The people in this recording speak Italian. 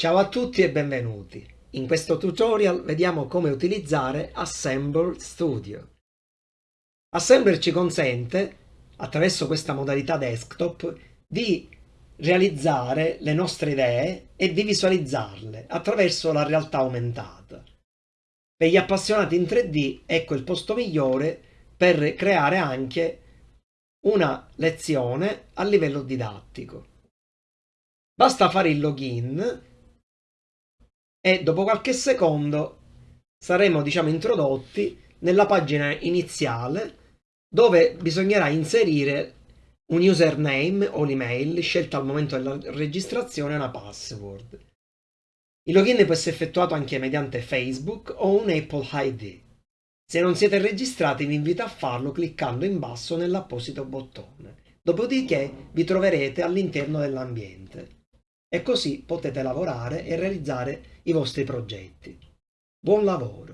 Ciao a tutti e benvenuti. In questo tutorial vediamo come utilizzare Assembler Studio. Assembler ci consente, attraverso questa modalità desktop, di realizzare le nostre idee e di visualizzarle attraverso la realtà aumentata. Per gli appassionati in 3D ecco il posto migliore per creare anche una lezione a livello didattico. Basta fare il login e dopo qualche secondo saremo diciamo introdotti nella pagina iniziale dove bisognerà inserire un username o l'email scelta al momento della registrazione e una password. Il login può essere effettuato anche mediante Facebook o un Apple ID. Se non siete registrati vi invito a farlo cliccando in basso nell'apposito bottone. Dopodiché vi troverete all'interno dell'ambiente e così potete lavorare e realizzare i vostri progetti. Buon lavoro!